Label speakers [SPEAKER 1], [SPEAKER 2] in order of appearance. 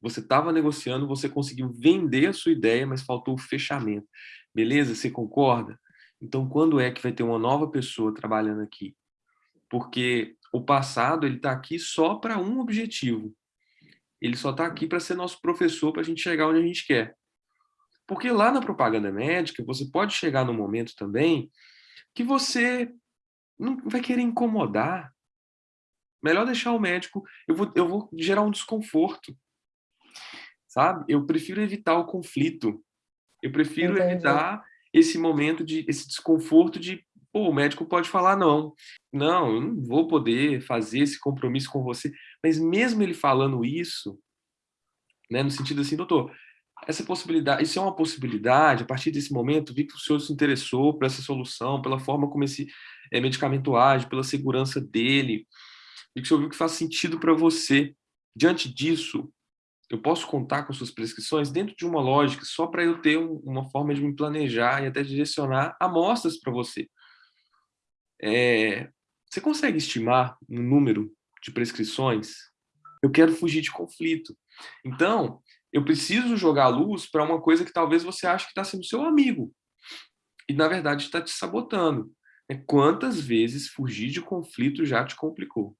[SPEAKER 1] Você estava negociando, você conseguiu vender a sua ideia, mas faltou o fechamento. Beleza? Você concorda? Então, quando é que vai ter uma nova pessoa trabalhando aqui? Porque o passado ele está aqui só para um objetivo. Ele só está aqui para ser nosso professor para a gente chegar onde a gente quer. Porque lá na propaganda médica, você pode chegar no momento também que você não vai querer incomodar. Melhor deixar o médico, eu vou, eu vou gerar um desconforto. Sabe? Eu prefiro evitar o conflito. Eu prefiro Entendi. evitar esse momento de esse desconforto de pô, o médico pode falar não. Não, eu não vou poder fazer esse compromisso com você. Mas mesmo ele falando isso, né, no sentido assim, doutor, essa possibilidade, isso é uma possibilidade, a partir desse momento, vi que o senhor se interessou por essa solução, pela forma como esse é, medicamento age, pela segurança dele, vi que o senhor viu que faz sentido para você. Diante disso, eu posso contar com suas prescrições dentro de uma lógica, só para eu ter um, uma forma de me planejar e até direcionar amostras para você. É, você consegue estimar um número de prescrições? Eu quero fugir de conflito. Então, eu preciso jogar luz para uma coisa que talvez você ache que está sendo seu amigo. E, na verdade, está te sabotando. É, quantas vezes fugir de conflito já te complicou?